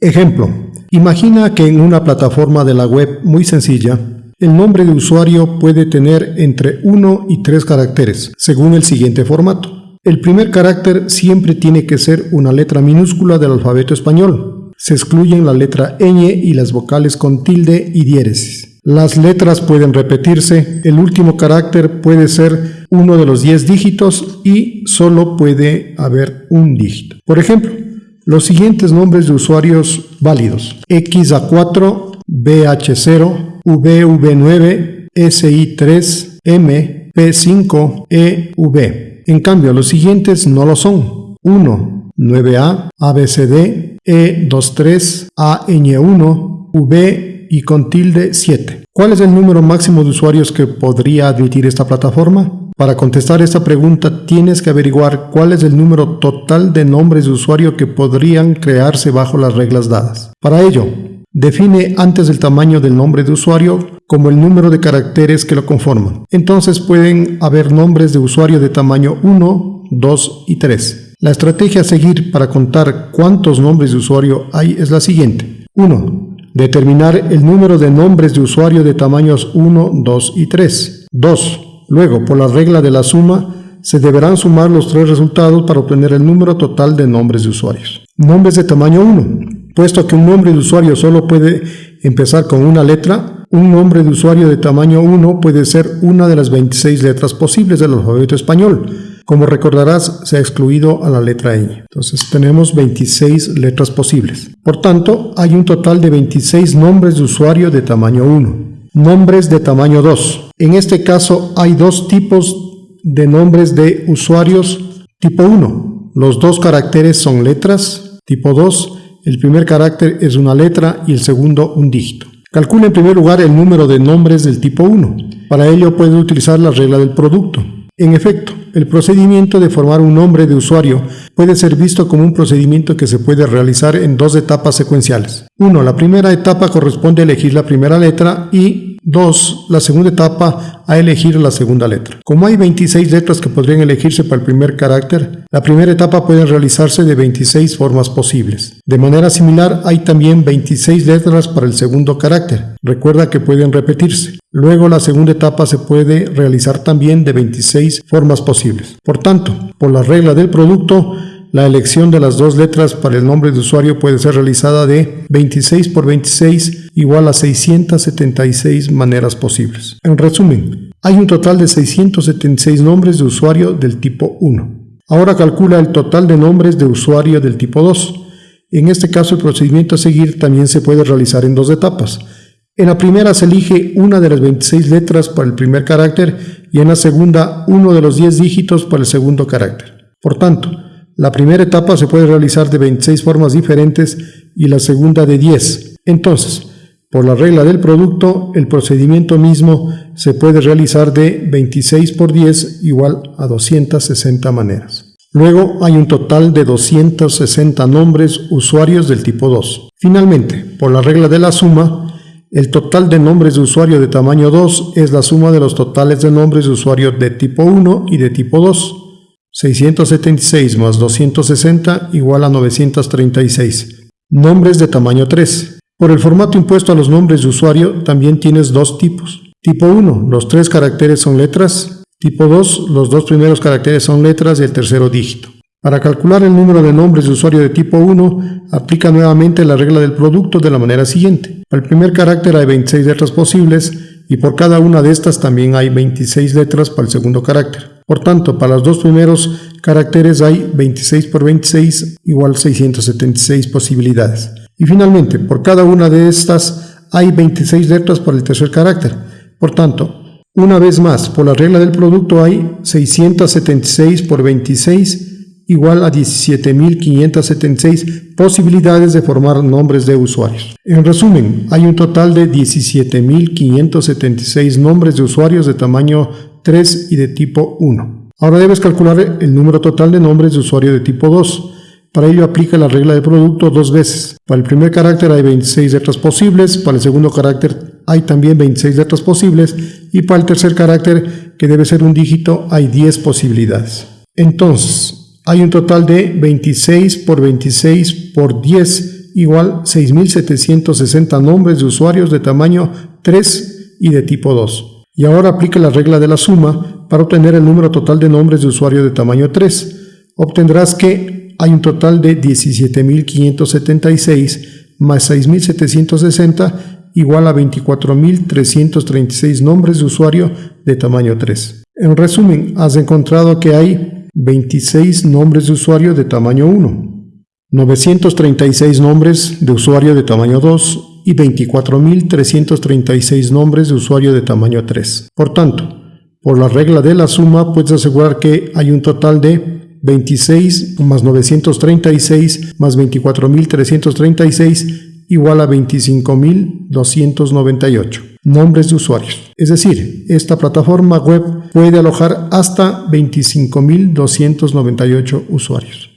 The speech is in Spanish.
Ejemplo, imagina que en una plataforma de la web muy sencilla, el nombre de usuario puede tener entre 1 y 3 caracteres, según el siguiente formato. El primer carácter siempre tiene que ser una letra minúscula del alfabeto español. Se excluyen la letra ñ y las vocales con tilde y diéresis. Las letras pueden repetirse, el último carácter puede ser uno de los 10 dígitos y solo puede haber un dígito. Por ejemplo, los siguientes nombres de usuarios válidos. XA4, BH0, VV9, SI3, M, P5, EV. En cambio, los siguientes no lo son. 1, 9A, ABCD, E23, AN1, V y con tilde 7. ¿Cuál es el número máximo de usuarios que podría admitir esta plataforma? Para contestar esta pregunta tienes que averiguar cuál es el número total de nombres de usuario que podrían crearse bajo las reglas dadas. Para ello, define antes el tamaño del nombre de usuario como el número de caracteres que lo conforman. Entonces pueden haber nombres de usuario de tamaño 1, 2 y 3. La estrategia a seguir para contar cuántos nombres de usuario hay es la siguiente. 1. Determinar el número de nombres de usuario de tamaños 1, 2 y 3. 2. Luego, por la regla de la suma, se deberán sumar los tres resultados para obtener el número total de nombres de usuarios. Nombres de tamaño 1. Puesto que un nombre de usuario solo puede empezar con una letra, un nombre de usuario de tamaño 1 puede ser una de las 26 letras posibles del alfabeto español, como recordarás, se ha excluido a la letra ñ. Entonces tenemos 26 letras posibles. Por tanto, hay un total de 26 nombres de usuario de tamaño 1. Nombres de tamaño 2. En este caso hay dos tipos de nombres de usuarios tipo 1. Los dos caracteres son letras. Tipo 2. El primer carácter es una letra y el segundo un dígito. Calcula en primer lugar el número de nombres del tipo 1. Para ello puede utilizar la regla del producto. En efecto, el procedimiento de formar un nombre de usuario puede ser visto como un procedimiento que se puede realizar en dos etapas secuenciales. 1. La primera etapa corresponde a elegir la primera letra y 2. La segunda etapa a elegir la segunda letra. Como hay 26 letras que podrían elegirse para el primer carácter, la primera etapa puede realizarse de 26 formas posibles. De manera similar, hay también 26 letras para el segundo carácter. Recuerda que pueden repetirse. Luego la segunda etapa se puede realizar también de 26 formas posibles. Por tanto, por la regla del producto, la elección de las dos letras para el nombre de usuario puede ser realizada de 26 por 26 igual a 676 maneras posibles. En resumen, hay un total de 676 nombres de usuario del tipo 1. Ahora calcula el total de nombres de usuario del tipo 2. En este caso el procedimiento a seguir también se puede realizar en dos etapas. En la primera se elige una de las 26 letras para el primer carácter y en la segunda uno de los 10 dígitos para el segundo carácter. Por tanto, la primera etapa se puede realizar de 26 formas diferentes y la segunda de 10. Entonces, por la regla del producto, el procedimiento mismo se puede realizar de 26 por 10 igual a 260 maneras. Luego hay un total de 260 nombres usuarios del tipo 2. Finalmente, por la regla de la suma, el total de nombres de usuario de tamaño 2 es la suma de los totales de nombres de usuario de tipo 1 y de tipo 2. 676 más 260 igual a 936. Nombres de tamaño 3. Por el formato impuesto a los nombres de usuario también tienes dos tipos. Tipo 1, los tres caracteres son letras. Tipo 2, los dos primeros caracteres son letras y el tercero dígito. Para calcular el número de nombres de usuario de tipo 1, aplica nuevamente la regla del producto de la manera siguiente. Para el primer carácter hay 26 letras posibles y por cada una de estas también hay 26 letras para el segundo carácter. Por tanto, para los dos primeros caracteres hay 26 por 26 igual 676 posibilidades. Y finalmente, por cada una de estas hay 26 letras para el tercer carácter. Por tanto, una vez más, por la regla del producto hay 676 por 26 igual a 17.576 posibilidades de formar nombres de usuarios. En resumen, hay un total de 17.576 nombres de usuarios de tamaño 3 y de tipo 1. Ahora debes calcular el número total de nombres de usuario de tipo 2. Para ello aplica la regla de producto dos veces. Para el primer carácter hay 26 letras posibles, para el segundo carácter hay también 26 letras posibles y para el tercer carácter, que debe ser un dígito, hay 10 posibilidades. Entonces, hay un total de 26 por 26 por 10 igual 6.760 nombres de usuarios de tamaño 3 y de tipo 2. Y ahora aplique la regla de la suma para obtener el número total de nombres de usuario de tamaño 3. Obtendrás que hay un total de 17.576 más 6.760 igual a 24.336 nombres de usuario de tamaño 3. En resumen, has encontrado que hay 26 nombres de usuario de tamaño 1, 936 nombres de usuario de tamaño 2 y 24.336 nombres de usuario de tamaño 3. Por tanto, por la regla de la suma puedes asegurar que hay un total de 26 más 936 más 24.336 igual a 25.298 nombres de usuarios. Es decir, esta plataforma web puede alojar hasta 25.298 usuarios.